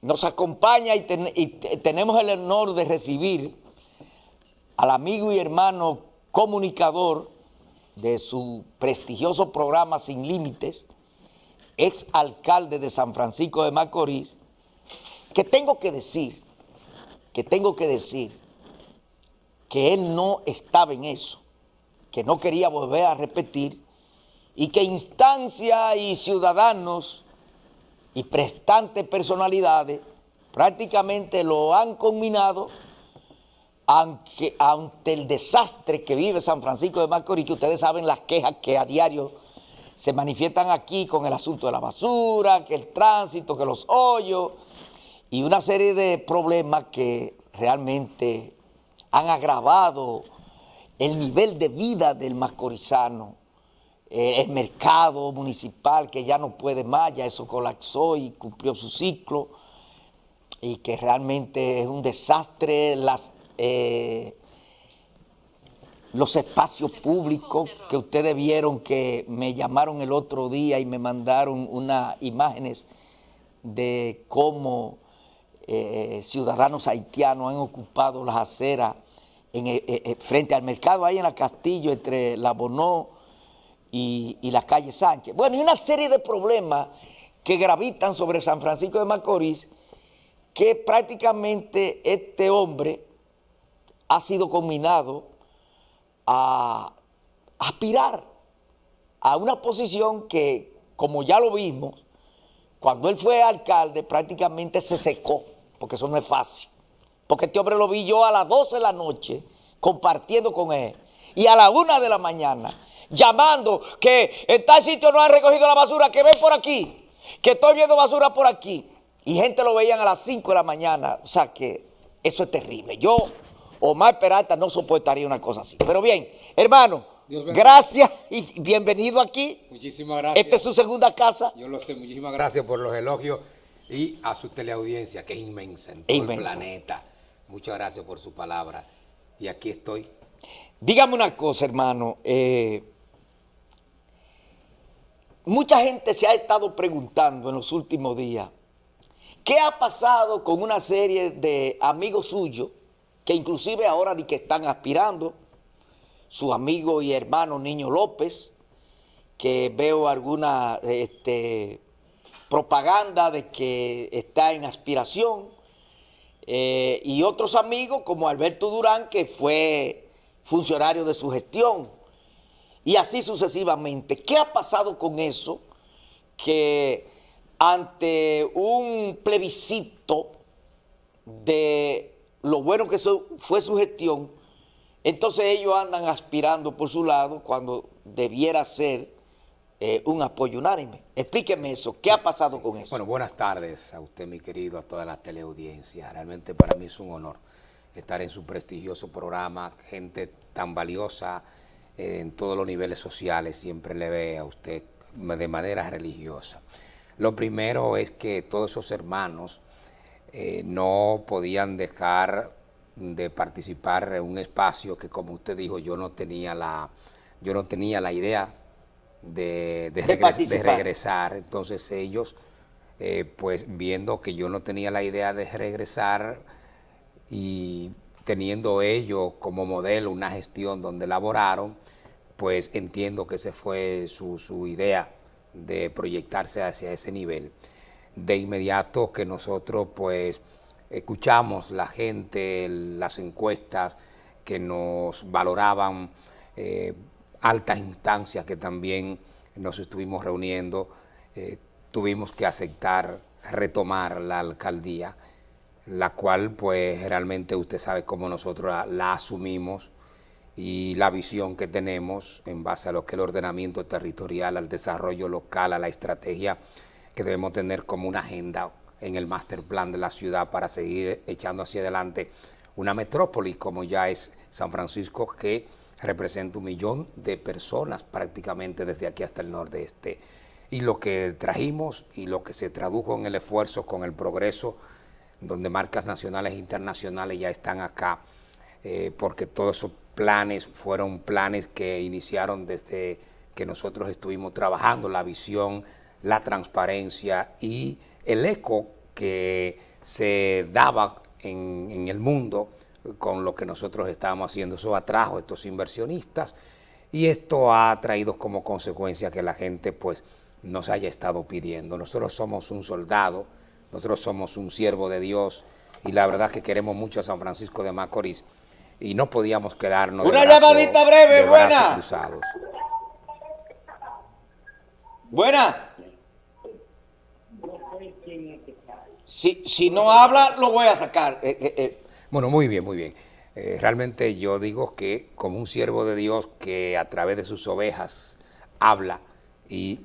nos acompaña y, tenemos el honor de recibir al amigo y hermano comunicador de su prestigioso programa Sin Límites, ex alcalde de San Francisco de Macorís, que tengo que decir, que tengo que decir, que él no estaba en eso, que no quería volver a repetir, y que instancia y ciudadanos y prestantes personalidades prácticamente lo han combinado ante, ante el desastre que vive San Francisco de Macorís, que ustedes saben las quejas que a diario se manifiestan aquí con el asunto de la basura, que el tránsito, que los hoyos y una serie de problemas que realmente han agravado el nivel de vida del macorizano, eh, el mercado municipal que ya no puede más, ya eso colapsó y cumplió su ciclo, y que realmente es un desastre las, eh, los espacios públicos que ustedes vieron que me llamaron el otro día y me mandaron unas imágenes de cómo eh, ciudadanos haitianos han ocupado las aceras en, eh, eh, frente al mercado, ahí en la Castillo, entre la Bonó y, la calle Sánchez. Bueno, y una serie de problemas que gravitan sobre San Francisco de Macorís, que prácticamente este hombre ha sido combinado a aspirar a una posición que, como ya lo vimos, cuando él fue alcalde prácticamente se secó porque eso no es fácil. Porque este hombre lo vi yo a las 12 de la noche compartiendo con él. Y a la 1 de la mañana llamando que en tal sitio no han recogido la basura, que ven por aquí, que estoy viendo basura por aquí. Y gente lo veían a las 5 de la mañana. O sea que eso es terrible. Yo, Omar Peralta, no soportaría una cosa así. Pero bien, hermano, gracias y bienvenido aquí. Muchísimas gracias. Esta es su segunda casa. Yo lo sé, muchísimas gracias por los elogios y a su teleaudiencia, que es inmensa en todo el planeta. Muchas gracias por su palabra. Y aquí estoy. Dígame una cosa, hermano. Eh, mucha gente se ha estado preguntando en los últimos días, ¿qué ha pasado con una serie de amigos suyos que inclusive ahora de que están aspirando? Su amigo y hermano Niño López, que veo alguna... Este, propaganda de que está en aspiración, eh, y otros amigos como Alberto Durán, que fue funcionario de su gestión, y así sucesivamente. ¿Qué ha pasado con eso? Que ante un plebiscito de lo bueno que fue su gestión, entonces ellos andan aspirando por su lado cuando debiera ser eh, un apoyo unánime. Explíqueme eso, ¿qué ha pasado con eso? Bueno, buenas tardes a usted, mi querido, a toda la teleaudiencia. Realmente para mí es un honor estar en su prestigioso programa, gente tan valiosa en todos los niveles sociales, siempre le ve a usted de manera religiosa. Lo primero es que todos esos hermanos eh, no podían dejar de participar en un espacio que, como usted dijo, yo no tenía la, yo no tenía la idea de, regresar. Entonces ellos, eh, pues viendo que yo no tenía la idea de regresar y teniendo ellos como modelo una gestión donde laboraron, pues entiendo que esa fue su, su idea de proyectarse hacia ese nivel. De inmediato que nosotros pues escuchamos la gente, las encuestas que nos valoraban eh, altas instancias que también nos estuvimos reuniendo, eh, tuvimos que aceptar retomar la alcaldía, la cual pues realmente usted sabe cómo nosotros la, asumimos y la visión que tenemos en base a lo que el ordenamiento territorial, al desarrollo local, a la estrategia que debemos tener como una agenda en el master plan de la ciudad para seguir echando hacia adelante una metrópoli como ya es San Francisco que representa un millón de personas prácticamente desde aquí hasta el nordeste. Y lo que trajimos y lo que se tradujo en el esfuerzo con el progreso, donde marcas nacionales e internacionales ya están acá, eh, porque todos esos planes fueron planes que iniciaron desde que nosotros estuvimos trabajando, la visión, la transparencia y el eco que se daba en, el mundo con lo que nosotros estábamos haciendo. Eso atrajo a estos inversionistas y esto ha traído como consecuencia que la gente pues nos haya estado pidiendo. Nosotros somos un soldado, nosotros somos un siervo de Dios y la verdad que queremos mucho a San Francisco de Macorís y no podíamos quedarnos Una llamadita breve, buena. Cruzados. Buena. Si, si no habla, lo voy a sacar. Eh, eh, eh. Bueno, muy bien, muy bien. Realmente yo digo que como un siervo de Dios que a través de sus ovejas habla y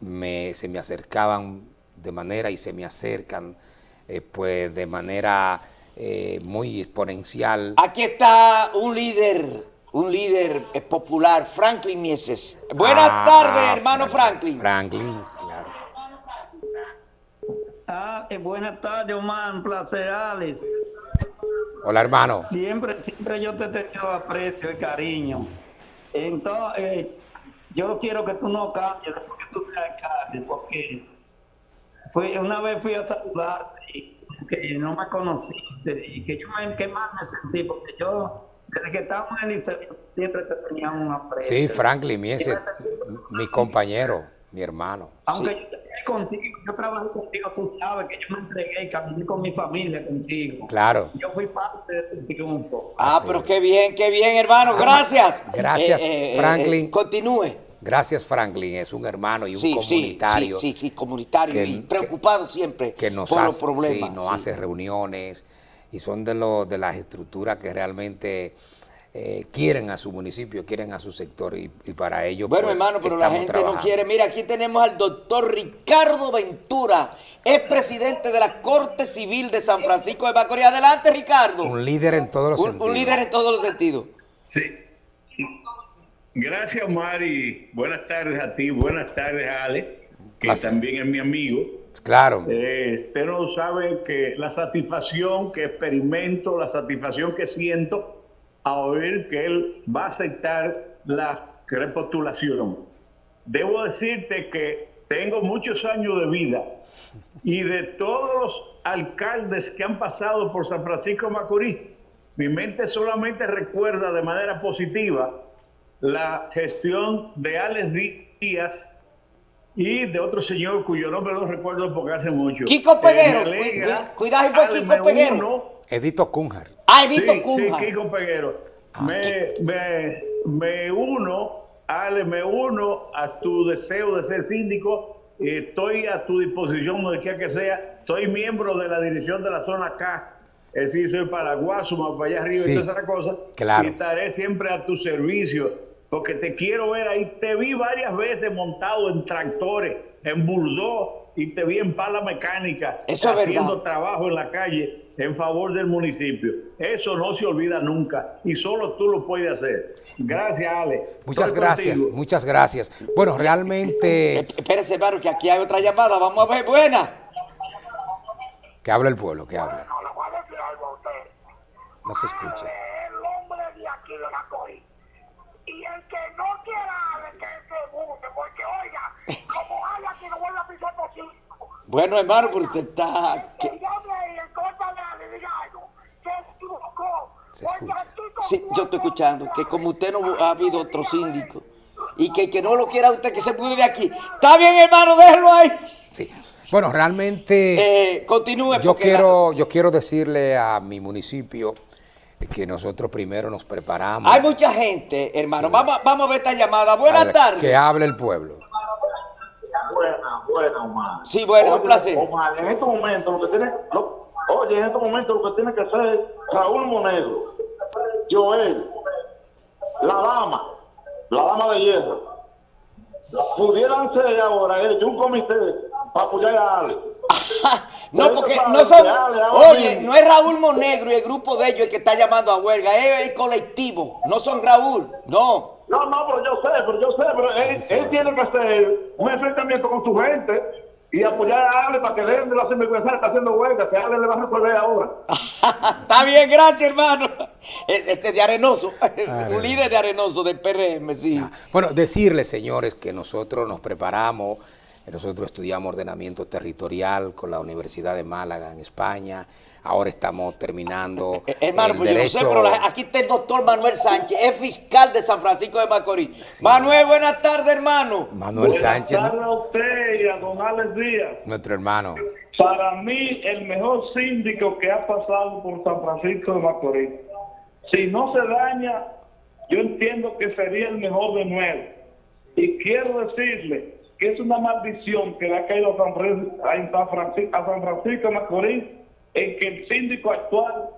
me, se me acercaban de manera y se me acercan eh, pues de manera eh, muy exponencial. Aquí está un líder, un líder eh, popular, Franklin Mieses. Buenas Ah, tardes, hermano Franklin. Franklin, claro. Ah, eh, buenas tardes, Omar. Un placer, Alex. Hola hermano. Siempre, siempre yo te he tenido aprecio y cariño. Entonces, eh, yo quiero que tú no cambies después que tú seas alcalde, porque fui, una vez fui a saludarte y que no me conociste y que yo me, que más me sentí, porque yo, desde que estábamos en el liceo, siempre te tenía un aprecio. Sí, Franklin, mi, ese- mi compañero, mi hermano. Aunque yo trabajé contigo, yo trabajé contigo, tú sabes que yo me entregué y caminé con mi familia contigo. Claro. Yo fui parte de tu triunfo. Ah, Así pero es. qué bien, qué bien, hermano. Gracias. Gracias, Eh, eh, eh, Franklin. eh, continúe. Gracias Franklin, es un hermano y un Sí, comunitario. sí, sí, sí, comunitario que- y preocupado siempre que nos, por hace, los problemas. sí, nos sí. hace reuniones y son de, los de las estructuras que realmente eh, quieren a su municipio, quieren a su sector y, y para ello Bueno, pues, hermano, pero la gente trabajando. no quiere. Mira, aquí tenemos al doctor Ricardo Ventura, es presidente de la Corte Civil de San Francisco de Macorís. Adelante, Ricardo. Un líder en todos los Un, sentidos. un líder en todos los sentidos. Sí. Gracias, Mari. Buenas tardes a ti, buenas tardes, Ale, que también es mi amigo. Claro, Eh, usted no sabe que la satisfacción que experimento, la satisfacción que siento a oír que él va a aceptar la repostulación. Debo decirte que tengo muchos años de vida y de todos los alcaldes que han pasado por San Francisco Macorís, mi mente solamente recuerda de manera positiva la gestión de Alex Díaz y de otro señor cuyo nombre no recuerdo porque hace mucho. Kiko Peguero. cuidado, fue Ale, Kiko Peguero. uno- Edito Cunjar. Ah, Edito sí, Cunha. sí, Kiko Peguero. Ah, me, me, me uno, Ale, me uno a tu deseo de ser síndico. Estoy a tu disposición, donde quiera que sea. Soy miembro de la dirección de la zona K. Es decir, soy para Guasuma, para allá arriba Sí, y todas esas cosas. claro. Y estaré siempre a tu servicio, porque te quiero ver ahí. Te vi varias veces montado en tractores, en burdó, y te vi en pala mecánica, Eso haciendo verdad. trabajo en la calle en favor del municipio. Eso no se olvida nunca y solo tú lo puedes hacer. Gracias, Ale. Muchas Estoy gracias, contigo. muchas gracias. Bueno, realmente Espérese, hermano, que aquí hay otra llamada. Vamos a ver, buena. que habla el pueblo, que habla. No se escucha. El hombre de aquí de la COI. Y el que no quiera que se guste, porque oiga, como hay aquí no vuelve a pisar por sí. Bueno, hermano, pero usted está... Que que- llame Ale, diga algo. Equivocó. Sí, yo estoy escuchando que como usted no ha habido otro síndico y que el que no lo quiera usted que se mude de aquí. Está bien, hermano, déjelo ahí. Sí. Bueno, realmente Eh, continúe. yo porque la- quiero, yo quiero decirle a mi municipio que nosotros primero nos preparamos. Hay mucha gente, hermano. Sí. Vamos, a- vamos a ver esta llamada. Buenas tardes. Que hable el pueblo. Buena, buena, Omar. Sí, bueno, un placer. Omar, en estos momentos lo que tiene, lo- oye, en estos momentos lo que tiene que hacer Raúl Monegro, Joel, la dama, la dama de hierro, pudieran ser ahora ellos un comité para apoyar a Ale. No, porque no son. Oye, no es Raúl Monegro y el grupo de ellos el que está llamando a huelga, es el colectivo. No son Raúl, no. No, no, pero yo sé, pero yo sé, pero él, él tiene que hacer un enfrentamiento con su gente y apoyar a Ale para que dejen de la sinvergüenza está haciendo huelga, que Ale le va a resolver ahora. Está bien, gracias, hermano. Este de Arenoso, un líder de Arenoso del PRM, sí. Bueno, decirles, señores, que nosotros nos preparamos Nosotros estudiamos ordenamiento territorial con la Universidad de Málaga en España. Ahora estamos terminando. Eh, Hermano, pues yo no sé, derecho- pero la- aquí está el doctor Manuel Sánchez, es fiscal de San Francisco de Macorís. Manuel, buenas tardes, hermano. Manuel Sánchez, Buenas tardes ¿no? a usted y a don Alex Díaz. nuestro hermano. Para mí, el mejor síndico que ha pasado por San Francisco de Macorís. Si no se daña, yo entiendo que sería el mejor de nuevo. Y quiero decirle que es una maldición que le ha caído a San, Fran- a San Francisco, a San Francisco de Macorís en que el síndico actual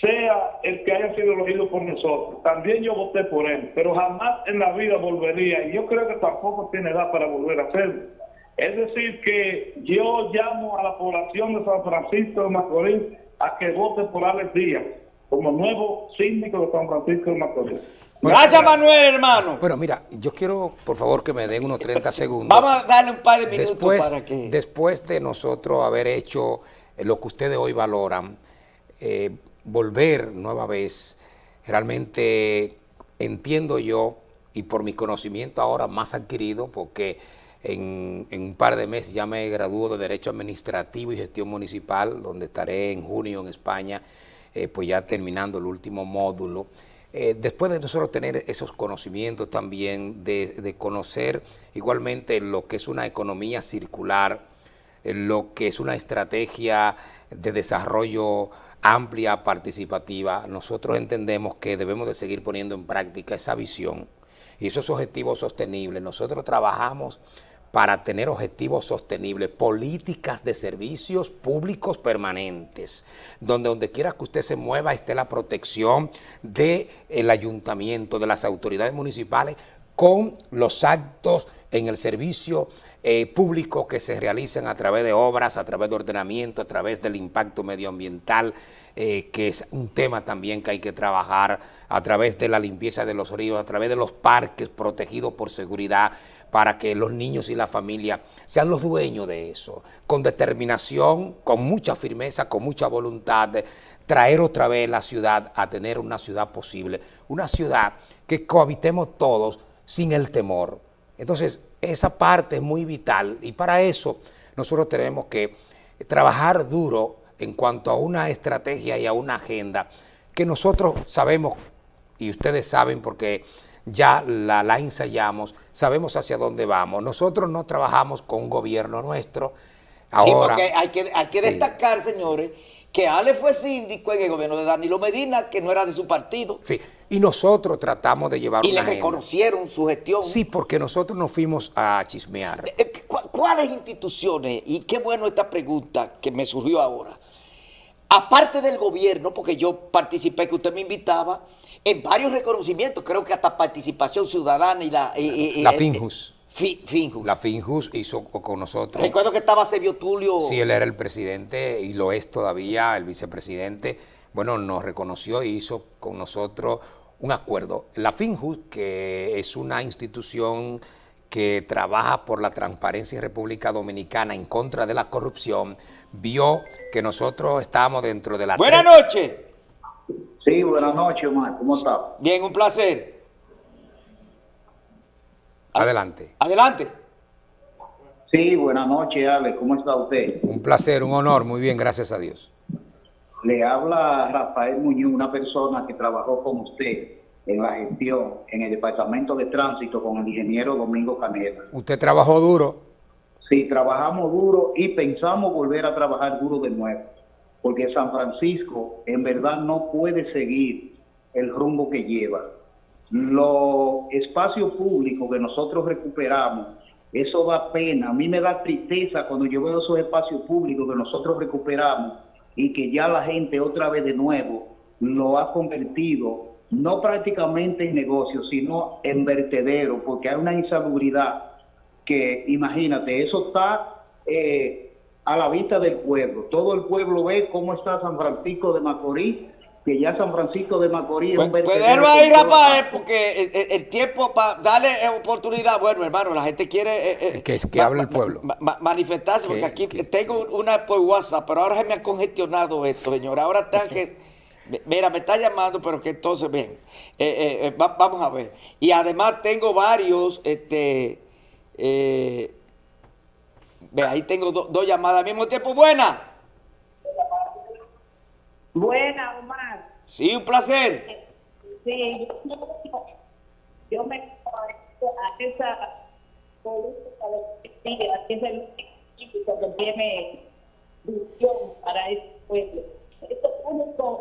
sea el que haya sido elegido por nosotros. También yo voté por él, pero jamás en la vida volvería. Y yo creo que tampoco tiene edad para volver a hacerlo. Es decir, que yo llamo a la población de San Francisco de Macorís a que vote por Alex Díaz como nuevo síndico de San Francisco de Macorís. Gracias, Manuel, hermano. Bueno, mira, yo quiero, por favor, que me den unos 30 segundos. Vamos a darle un par de minutos después, para que... después de nosotros haber hecho lo que ustedes hoy valoran, eh, volver nueva vez, realmente entiendo yo, y por mi conocimiento ahora más adquirido, porque en, un par de meses ya me gradúo de Derecho Administrativo y Gestión Municipal, donde estaré en junio en España, eh, pues ya terminando el último módulo. Eh, después de nosotros tener esos conocimientos también, de, conocer igualmente lo que es una economía circular, eh, lo que es una estrategia de desarrollo amplia, participativa, nosotros entendemos que debemos de seguir poniendo en práctica esa visión y esos objetivos sostenibles. Nosotros trabajamos para tener objetivos sostenibles, políticas de servicios públicos permanentes, donde donde quiera que usted se mueva esté la protección del ayuntamiento, de las autoridades municipales, con los actos en el servicio eh, público que se realizan a través de obras, a través de ordenamiento, a través del impacto medioambiental, eh, que es un tema también que hay que trabajar, a través de la limpieza de los ríos, a través de los parques protegidos por seguridad, para que los niños y la familia sean los dueños de eso, con determinación, con mucha firmeza, con mucha voluntad, de traer otra vez la ciudad a tener una ciudad posible, una ciudad que cohabitemos todos sin el temor. Entonces, esa parte es muy vital y para eso nosotros tenemos que trabajar duro en cuanto a una estrategia y a una agenda que nosotros sabemos y ustedes saben porque ya la, ensayamos, sabemos hacia dónde vamos. Nosotros no trabajamos con un gobierno nuestro. Sí, Ahora, porque hay que, hay que Sí. destacar, señores, que Ale fue síndico en el gobierno de Danilo Medina, que no era de su partido, sí, y nosotros tratamos de llevar y le agenda. reconocieron su gestión. Sí, porque nosotros nos fuimos a chismear. Eh, ¿cu- ¿Cuáles instituciones? Y qué bueno esta pregunta que me surgió ahora. Aparte del gobierno, porque yo participé, que usted me invitaba, en varios reconocimientos, creo que hasta participación ciudadana y la... La eh, Finjus. Fi- Finjus. La Finjus hizo con nosotros. Recuerdo que estaba Sebio Tulio. Sí, él era el presidente y lo es todavía, el vicepresidente. Bueno, nos reconoció y hizo con nosotros un acuerdo. La Finjus, que es una institución que trabaja por la transparencia en República Dominicana en contra de la corrupción, vio que nosotros estábamos dentro de la... Buenas noches. Sí, buenas noches, Omar. ¿Cómo está? Bien, un placer. Adelante. Adelante. Sí, buenas noches, Ale. ¿Cómo está usted? Un placer, un honor. Muy bien, gracias a Dios. Le habla Rafael Muñoz, una persona que trabajó con usted en la gestión en el Departamento de Tránsito con el ingeniero Domingo Canela. Usted trabajó duro. Sí, trabajamos duro y pensamos volver a trabajar duro de nuevo, porque San Francisco en verdad no puede seguir el rumbo que lleva. Los espacios públicos que nosotros recuperamos, eso da pena. A mí me da tristeza cuando yo veo esos espacios públicos que nosotros recuperamos y que ya la gente otra vez de nuevo lo ha convertido no prácticamente en negocio, sino en vertedero, porque hay una insalubridad que imagínate, eso está eh, a la vista del pueblo. Todo el pueblo ve cómo está San Francisco de Macorís, que ya San Francisco de Macorís es Pues, un pues ahí, Rafael, parte. porque el, el- el tiempo para darle eh, oportunidad, bueno, hermano, la gente quiere... eh, eh, Que- que ma- hable el pueblo. ma- ma- manifestarse, porque Que- aquí que- tengo una por WhatsApp, pero ahora se me ha congestionado esto, señor. Ahora tengo que... Mira, me está llamando, pero que entonces, bien, eh, eh, eh, va- vamos a ver. Y además tengo varios, este... eh, Ve, ahí tengo do- dos llamadas al mismo tiempo. Buena. Buena, Omar. Sí, un placer. Sí, yo, me a esa política de que es el político que tiene visión para ese pueblo. Estos únicos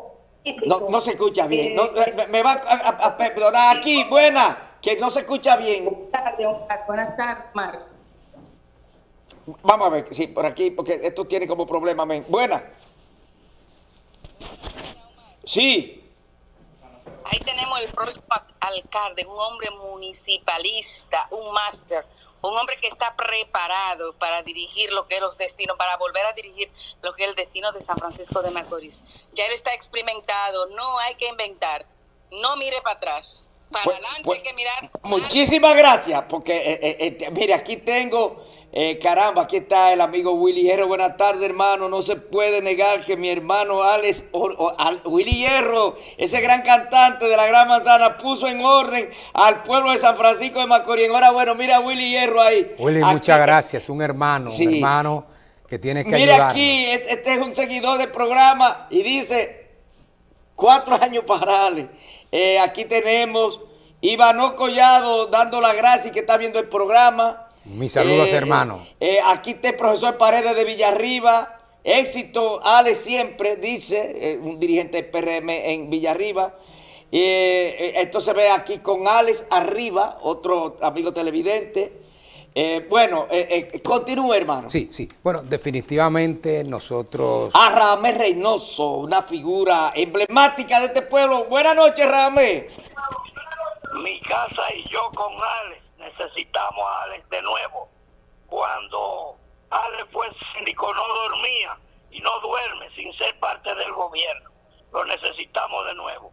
No, no se escucha bien. No, me, me va a, a- a perdonar aquí. Buena. Que no se escucha bien. Buenas tardes, Omar. Buenas tardes, Omar. Vamos a ver, sí, por aquí, porque esto tiene como problema. men. Buena. Sí. Ahí tenemos el próximo alcalde, un hombre municipalista, un máster, un hombre que está preparado para dirigir lo que es los destinos, para volver a dirigir lo que es el destino de San Francisco de Macorís. Ya él está experimentado, no hay que inventar, no mire para atrás, para Pues- adelante pues, hay que mirar. Muchísimas gracias, porque eh, eh, eh, mire, aquí tengo, eh, caramba, aquí está el amigo Willy Hierro. Buenas tardes, hermano. No se puede negar que mi hermano Alex, o- o- al- Willy Hierro, ese gran cantante de la Gran Manzana, puso en orden al pueblo de San Francisco de Macorís. Ahora, bueno, mira a Willy Hierro ahí. Willy, Aquí- muchas gracias. Un hermano, Sí. un hermano que tiene que Mire ayudarnos. aquí, este este es un seguidor del programa y dice, cuatro años para Ale. Eh, aquí tenemos Ivano Collado dando las gracias y que está viendo el programa. Mis saludos, Eh, hermano. eh, aquí está el profesor Paredes de Villarriba. Éxito, Ale siempre, dice eh, un dirigente del PRM en Villarriba. Esto se ve aquí con Alex Arriba, otro amigo televidente. Eh, bueno, eh, eh, continúe, hermano. Sí, sí. Bueno, definitivamente nosotros... A Ramés Reynoso, una figura emblemática de este pueblo. Buenas noches, Ramés. mi casa y yo con Alex necesitamos a Alex de nuevo. Cuando Alex fue síndico no dormía y no duerme sin ser parte del gobierno. Lo necesitamos de nuevo.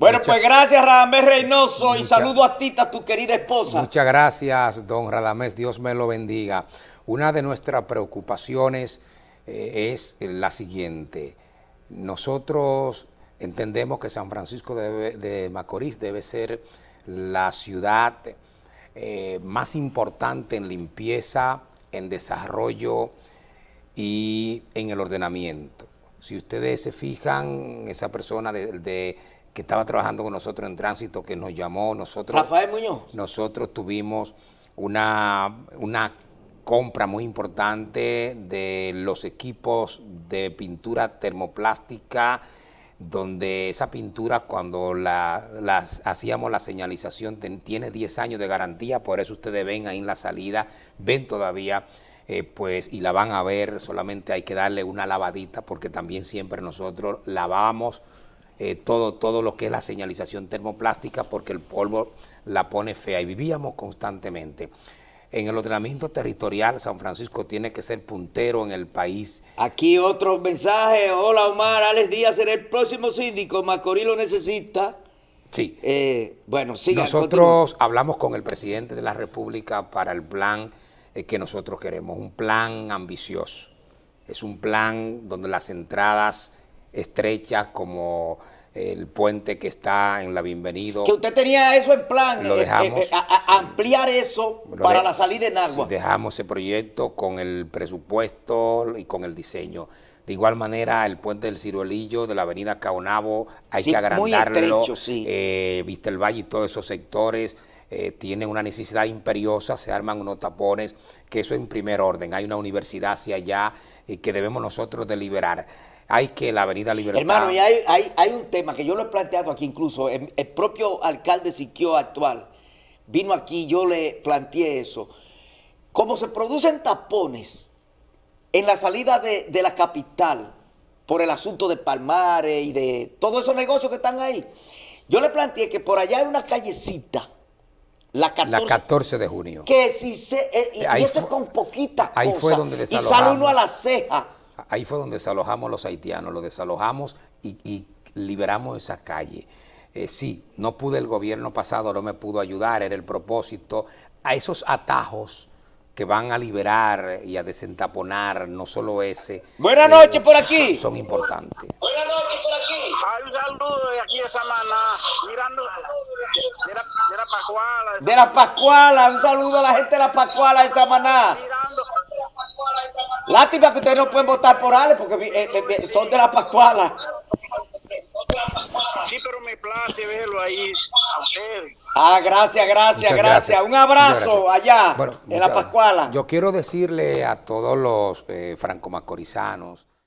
Bueno, pues gracias, Ramés Reynoso, y saludo a Tita, tu querida esposa. Muchas gracias, don Radamés. Dios me lo bendiga. Una de nuestras preocupaciones eh, es la siguiente. Nosotros entendemos que San Francisco de, de Macorís debe ser la ciudad eh, más importante en limpieza, en desarrollo y en el ordenamiento. Si ustedes se fijan, esa persona de, de- que estaba trabajando con nosotros en tránsito, que nos llamó, nosotros Rafael Muñoz. nosotros tuvimos una, una compra muy importante de los equipos de pintura termoplástica, donde esa pintura cuando la, las- hacíamos la señalización ten- tiene 10 años de garantía, por eso ustedes ven ahí en la salida, ven todavía, eh, pues, y la van a ver, solamente hay que darle una lavadita, porque también siempre nosotros lavamos eh, todo, todo lo que es la señalización termoplástica porque el polvo la pone fea y vivíamos constantemente. En el ordenamiento territorial, San Francisco tiene que ser puntero en el país. Aquí otro mensaje. Hola, Omar. Alex Díaz será el próximo síndico. Macorís lo necesita. Sí, Eh, bueno, siga. nosotros hablamos con el presidente de la República para el plan eh, que nosotros queremos, un plan ambicioso. Es un plan donde las entradas estrechas como el puente que está en la Bienvenido. Que usted tenía eso en plan. Lo eh, eh, dejamos, eh, a- a- sí. ampliar eso para de- la salida en agua. Dejamos ese proyecto con el presupuesto y con el diseño. De igual manera, el puente del Ciruelillo de la avenida Caonabo, hay Sí, que muy agrandarlo. estrecho, sí. Eh, Vista el Valle y todos esos sectores eh, tienen una necesidad imperiosa, se arman unos tapones, que eso en primer orden. Hay una universidad hacia allá eh, que debemos nosotros deliberar. Hay que la avenida Libertad... Hermano, y hay, hay, hay un tema que yo lo he planteado aquí incluso, el, el propio alcalde Siquio actual vino aquí, yo le planteé eso. Como se producen tapones en la salida de, de la capital por el asunto de Palmares y de todos esos negocios que están ahí, yo le planteé que por allá hay una callecita, la 14, la 14 de junio. que si se... eh, y, eso con poquitas ahí cosas. fue donde y sale uno a la ceja. Ahí fue donde desalojamos los haitianos, los desalojamos y, y liberamos esa calle. Eh, sí, no pude el gobierno pasado, no me pudo ayudar, era el propósito. A esos atajos que van a liberar y a desentaponar, no solo ese. Buenas eh, noches por aquí. Son, son importantes. Hay un saludo de aquí de Samaná, mirando de la, de la Pascuala, De la Pascuala, un saludo a la gente de la Pascuala de Samaná. Lástima que ustedes no pueden votar por Ale porque eh, son de la Pascuala. Sí, pero me place verlo ahí a ustedes. Ah, gracias, gracias, gracias. Un abrazo gracias. allá Bueno, en la Pascuala. Yo quiero decirle a todos los eh, franco-macorizanos